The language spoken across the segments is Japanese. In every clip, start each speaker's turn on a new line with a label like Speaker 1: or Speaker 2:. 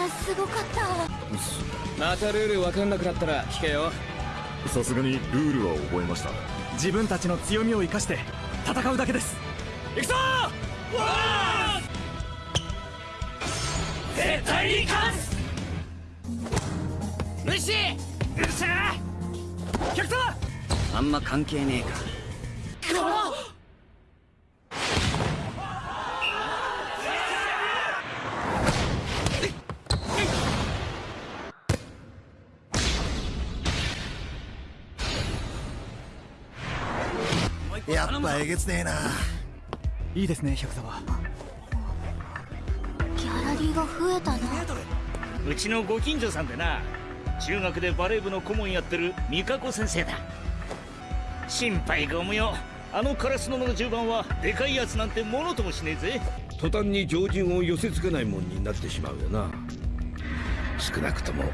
Speaker 1: らすごかった
Speaker 2: またルール分かんなくなったら聞けよ。
Speaker 3: さすがにルールは覚えました。
Speaker 4: 自分たちの強みを生かして戦うだけです。
Speaker 2: 行くぞ!絶対に勝つ!無視!うっしゃ
Speaker 4: 百様
Speaker 5: あんま関係ねえ
Speaker 6: げつねえな。い
Speaker 4: いですね百沢
Speaker 1: ギャラリーが増えたな。
Speaker 7: うちのご近所さんでな中学でバレー部の顧問やってる美香子先生だ。心配ご無用。あのカラスのの10番はでかいやつなんてものともしねえぜ。
Speaker 8: 途端に常人を寄せ付けないもんになってしまうよな。少なくとも。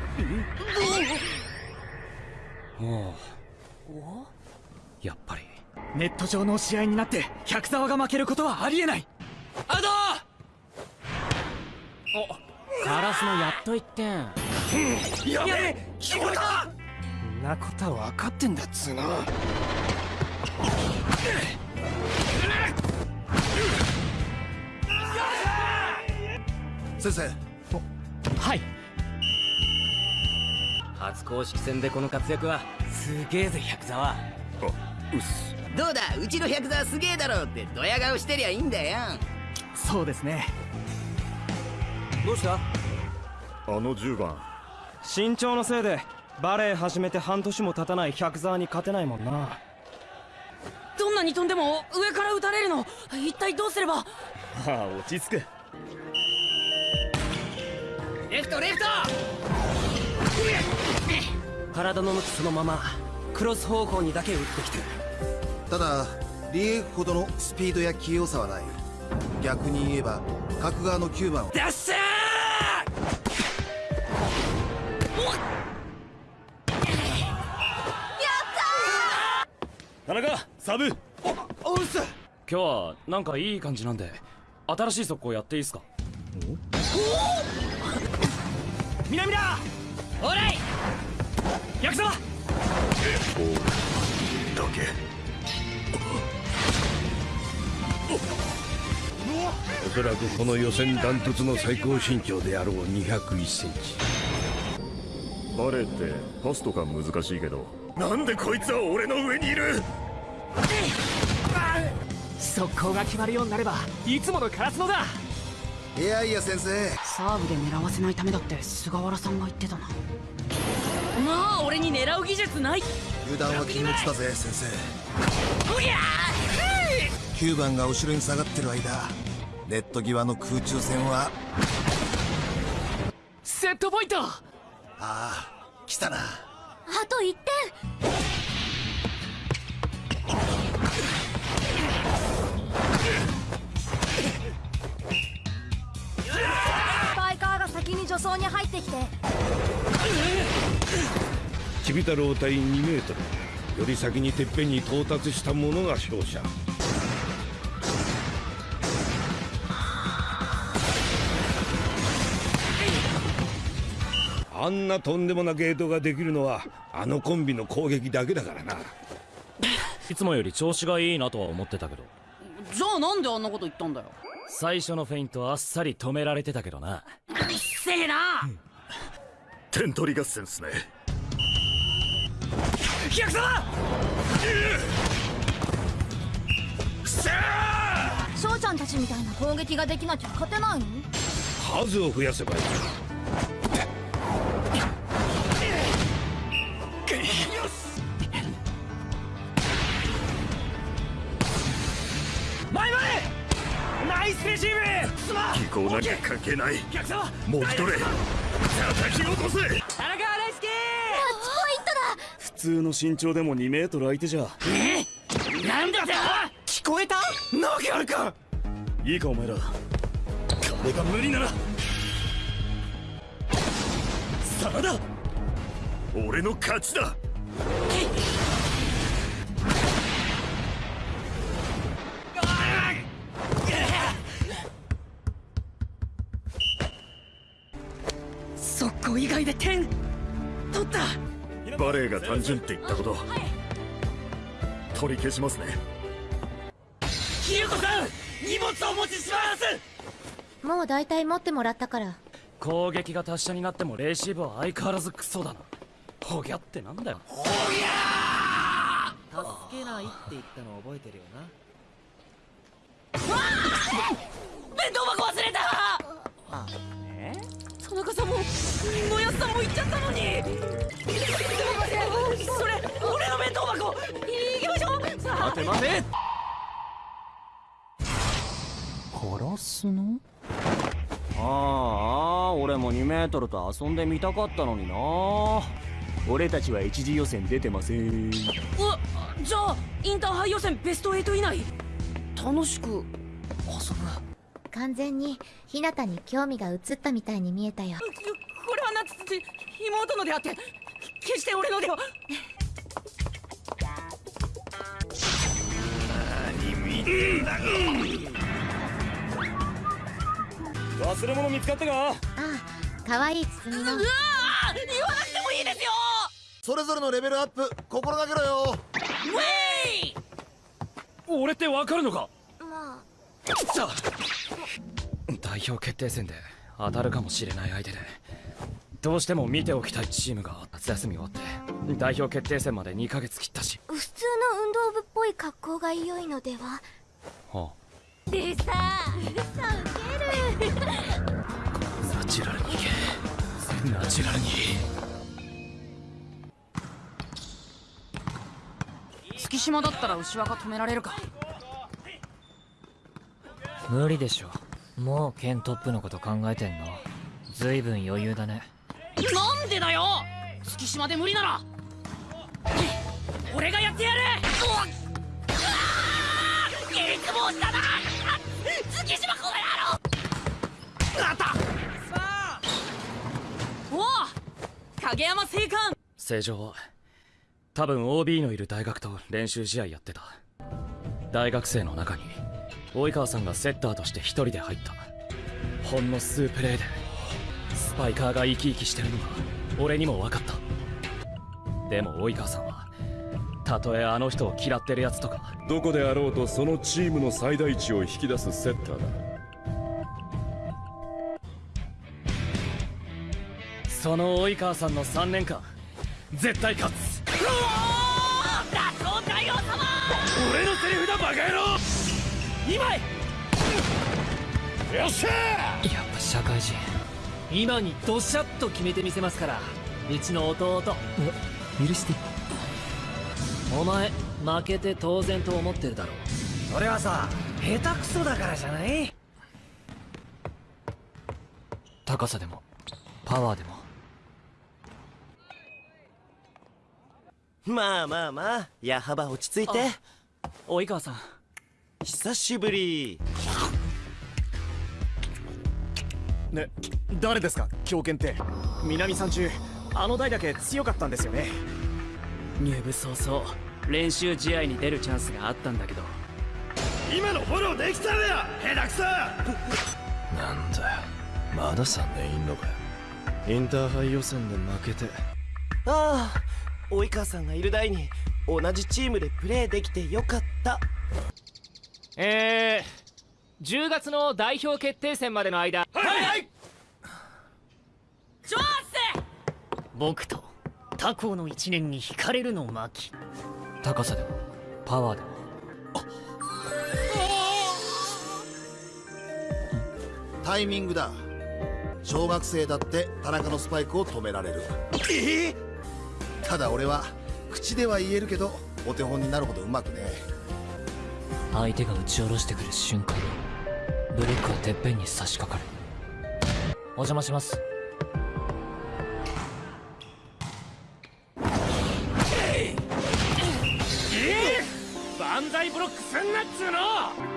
Speaker 2: やっぱり
Speaker 4: ネット上の試合になって百沢が負けることはありえない。
Speaker 2: アウト
Speaker 9: ガラスのやっと1点。
Speaker 2: やべえ聞こえた！
Speaker 9: んなことは分かってんだっつうの
Speaker 6: 先生。
Speaker 9: はい。初公式戦でこの活躍はすげえぜ百沢。
Speaker 8: あうっす
Speaker 5: どうだうちの百沢すげえだろってドヤ顔してりゃいいんだよ。
Speaker 4: そうですね。
Speaker 9: どうした？
Speaker 3: あの10番
Speaker 10: 身長のせいでバレエ始めて半年も経たない百沢に勝てないもんな。
Speaker 9: どんなに飛んでも上から撃たれるの。一体どうすれば？
Speaker 7: ああ落ち着く。
Speaker 5: レフトレフト！
Speaker 9: 体の向きそのままクロス方向にだけ打ってきてる
Speaker 6: ただリエフほどのスピードや器用さはない。逆に言えば角側の9番を。
Speaker 9: ダッシャ
Speaker 7: 田中サブ。
Speaker 2: おうっす。
Speaker 9: 今日はなんかいい感じなんで新しい速攻やっていいっすか?
Speaker 4: 南だ
Speaker 9: オーライ
Speaker 4: 百沢
Speaker 3: だけ
Speaker 8: そらくこの予選ダントツの最高身長であろう201センチ。
Speaker 3: バレーってパスとか難しいけど。なんでこいつは俺の上にいる？
Speaker 4: 速攻が決まるようになればいつものカラスのだ！
Speaker 6: いやいや先生。
Speaker 11: サーブで狙わせないためだって菅原さんが言ってたな。
Speaker 9: まあ俺に狙う技術ない。
Speaker 6: 油断は禁物だぜ先生。
Speaker 9: おりゃ
Speaker 6: 9番が後ろに下がってる間ネット際の空中戦は。
Speaker 4: セットポイント。
Speaker 6: ああ来たな。
Speaker 1: あと1点。スパイカーが先に助走に入ってきて。
Speaker 8: ちび太郎対2メートル。より先にてっぺんに到達した者が勝者あんなとんでもなゲートができるのはあのコンビの攻撃だけだからな。い
Speaker 9: つもより調子がいいなとは思ってたけど。
Speaker 11: じゃあなんであんなこと言ったんだよ。
Speaker 9: 最初のフェイントあっさり止められてたけどな。
Speaker 11: うっせえな！
Speaker 3: 点取り合戦っすね。
Speaker 2: 百沢
Speaker 1: 翔ちゃんたちみたいな攻撃ができなきゃ勝てないの？
Speaker 8: 数を増やせばいい
Speaker 2: レシーブすまん。
Speaker 3: 技巧なんか関係ない。もぎ取れ叩き落とせ。
Speaker 2: 田中大輔。
Speaker 7: 普通の身長でも2メートル相手じゃ。
Speaker 9: なんだって。
Speaker 2: 聞こえた？なわけあるか。
Speaker 7: いいかお前ら。金が無理なら。真田
Speaker 3: 俺の勝ちだ
Speaker 9: 会で点取った。
Speaker 3: バレエが単純って言ったこと。取り消しますね。
Speaker 7: ひゆこさん荷物をお持ちします。
Speaker 1: もう大体持ってもらったから。
Speaker 10: 攻撃が達者になってもレシーブは相変わらずクソだな。ホギャってなんだよ。
Speaker 2: 助けないって言ったの覚えてるよな。
Speaker 9: 弁当箱忘れた！
Speaker 2: あえ
Speaker 9: 田中さんも野安さんも行っちゃったのに。それ俺の弁当箱。行きましょう。さあ。
Speaker 10: 待て待て
Speaker 2: 殺すの？
Speaker 10: ああ俺も2メートルと遊んでみたかったのにな。俺たちは一次予選出てません。
Speaker 9: うわじゃあインターハイ予選ベスト8以内？楽しく遊ぶ
Speaker 1: 完全に日向に興味が移ったみたいに見えたよ。
Speaker 9: これはなつつ妹のであって決して俺のでは。
Speaker 10: 忘れ物見つかったか。
Speaker 1: ああ可愛い包みの。
Speaker 9: うわー言わなくてもいいですよ。
Speaker 6: それぞれのレベルアップ心がけろよ。
Speaker 9: ウェイ！
Speaker 10: 俺ってわかるのか。
Speaker 1: ま
Speaker 10: さあ代表決定戦で当たるかもしれない相手でどうしても見ておきたいチームが夏休み終わって代表決定戦まで2ヶ月切ったし。
Speaker 1: あ普通の運動部っぽい格好が良いのでは？
Speaker 10: は
Speaker 1: でささウケる。
Speaker 10: あナチュラルにいけ。ナチュラルに。
Speaker 11: 月島だったら牛若止められるか。
Speaker 12: 無理でしょもう県トップのこと考えてんの？ずいぶん余裕だね。
Speaker 9: なんでだよ！月島で無理なら！俺がやってやる！うわっ！うわー！ギリつもしたな！月島この野郎あった！おお影山正官
Speaker 10: 正常。は多分 OB のいる大学と練習試合やってた。大学生の中に及川さんがセッターとして一人で入った。ほんの数プレーでスパイカーが生き生きしてるのが俺にも分かった。でも及川さんはたとえあの人を嫌ってるやつとか
Speaker 3: どこであろうとそのチームの最大値を引き出すセッターだ。
Speaker 10: その及川さんの3年間絶対勝つ。
Speaker 9: うおー！様！
Speaker 8: 俺のセリフだバカ野郎
Speaker 9: 2枚
Speaker 8: よっしゃ
Speaker 12: やっぱ社会人
Speaker 2: 今にドシャッと決めてみせますから。うちの弟。
Speaker 12: 許して。
Speaker 2: お前負けて当然と思ってるだろそれはさ下手くそだからじゃない？
Speaker 12: 高さでもパワーでも。
Speaker 2: まあまあまあ矢幅落ち着いて。
Speaker 10: 及川さん
Speaker 2: 久しぶり。
Speaker 4: ね誰ですか？狂犬って。南さん中あの台だけ強かったんですよね。
Speaker 2: 入部早々練習試合に出るチャンスがあったんだけど。
Speaker 8: 今のフォローできたらよ下手くそ！
Speaker 3: なんだよ。まだ3年いんのかよ。インターハイ予選で負けて。
Speaker 2: ああ及川さんがいる台に同じチームでプレーできてよかった
Speaker 12: えー、10月の代表決定戦までの間。
Speaker 2: はい！はい！
Speaker 9: ジョース
Speaker 12: 僕と他校の1年に惹かれるの巻高さでもパワーでも。
Speaker 6: タイミングだ。小学生だって田中のスパイクを止められる。えただ俺は口では言えるけどお手本になるほどうまくね
Speaker 12: 相手が打ち下ろしてくる瞬間にブロックはてっぺんに差し掛かる。お邪魔します。
Speaker 10: 万歳ブロックすんなっつうの！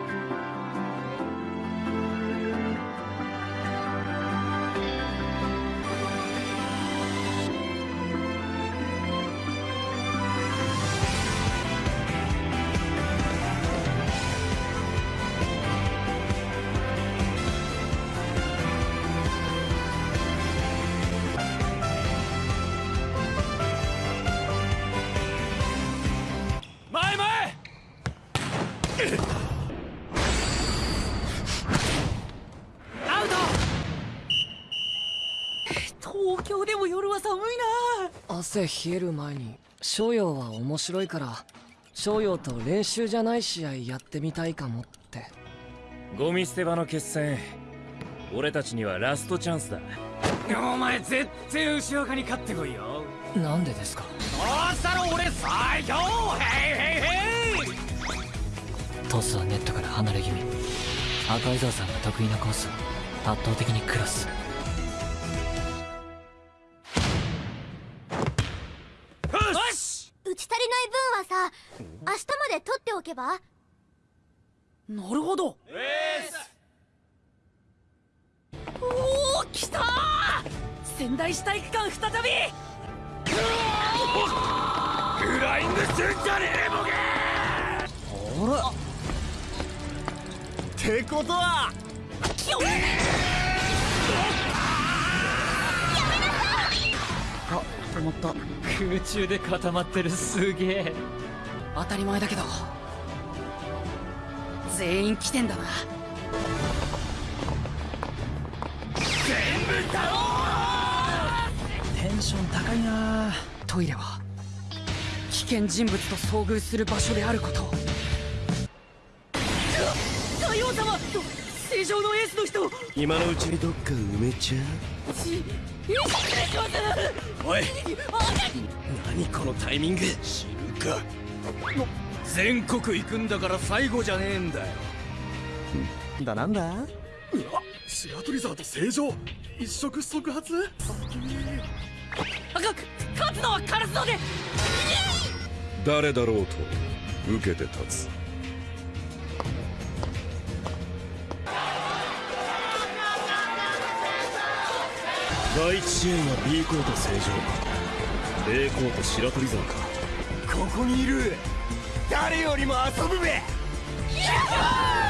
Speaker 13: 汗冷える前に商用は面白いから商用と練習じゃない試合やってみたいかもって。
Speaker 10: ゴミ捨て場の決戦俺たちにはラストチャンスだ。
Speaker 9: お前絶対牛岡に勝ってこいよ。
Speaker 13: なんでですか？
Speaker 9: どうしたら俺最強！ヘイヘイヘイ！
Speaker 12: トスはネットから離れ気味。赤井沢さんが得意なコースを圧倒的にクロス
Speaker 1: 打ち足りない分はさ明日まで取っておけば？
Speaker 9: なるほど。おお来たー。仙台市体育館再び。
Speaker 3: フライングすんじゃねえボケ。
Speaker 4: ほらってことは。
Speaker 9: あった
Speaker 12: 空中で固まってるすげえ。
Speaker 14: 当たり前だけど。全員来てんだな。
Speaker 13: テンション高いな。
Speaker 14: トイレは危険人物と遭遇する場所であることを
Speaker 9: のエースの人
Speaker 2: 今のうちにどっか埋めちゃおい何このタイミング？知るか。全国行くんだから最後じゃねえんだよ。
Speaker 4: だなんだ？うわ白鳥沢と正常。一触即発？
Speaker 9: 勝つのはカラスので
Speaker 3: 誰だろうと受けて立つ
Speaker 2: 第一試合は B コート正常 A コート白鳥沢か。
Speaker 4: ここにいる。誰よりも遊ぶべ。
Speaker 9: やったー